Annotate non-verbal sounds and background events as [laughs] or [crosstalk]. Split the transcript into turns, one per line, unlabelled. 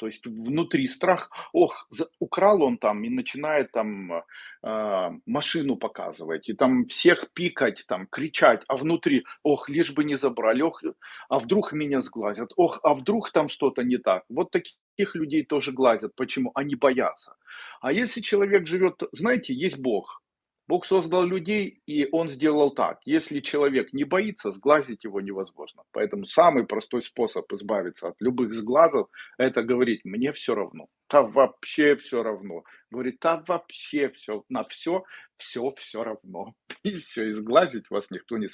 То есть внутри страх, ох, украл он там и начинает там э, машину показывать, и там всех пикать, там кричать, а внутри, ох, лишь бы не забрали, ох, а вдруг меня сглазят, ох, а вдруг там что-то не так. Вот таких людей тоже глазят. Почему? Они боятся. А если человек живет, знаете, есть Бог, Бог создал людей, и Он сделал так. Если человек не боится, сглазить его невозможно. Поэтому самый простой способ избавиться от любых сглазов– это говорить «мне все равно». Да вообще все равно. Говорит, да вообще все, на все, все, все равно. [laughs] И все, и сглазить вас никто не сможет.